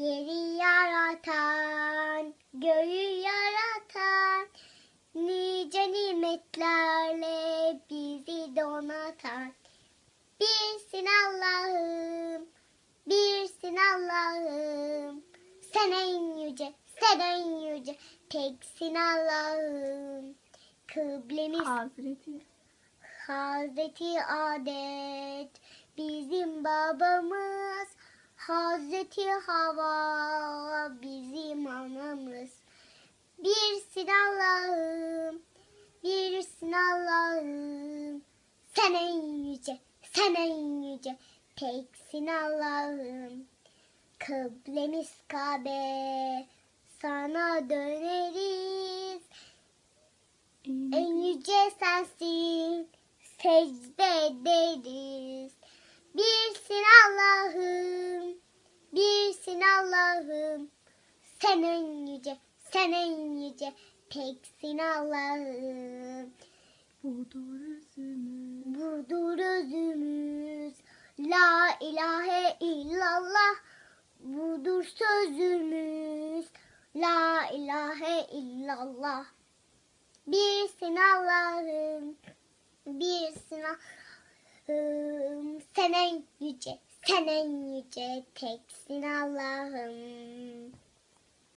Yeri yaratan, göğü yaratan, nice nimetlerle bizi donatan. Birsin Allah'ım, birsin Allah'ım. Sen en yüce, sen en yüce, teksin Allah'ım. Kıblemiz Hazreti Hazreti Adet bizim babamız. Hazreti Hava bizim anamız. Birsin Allah'ım, birsin Allah'ım. Sen en yüce, sen en yüce, teksin Allah'ım. Kıblemiz Kabe, sana döneriz. En yüce sensin, secde ederiz. Birsin Allah'ım, Allah'ım. Sen en yüce, sen en yüce, teksin Allah'ım. budur özümüz. Budur özümüz, la ilahe illallah. Budur sözümüz, la ilahe illallah. Birsin Allah'ım, birsin Allah'ım. Sen en yüce, sen en yüce, teksin Allah'ım.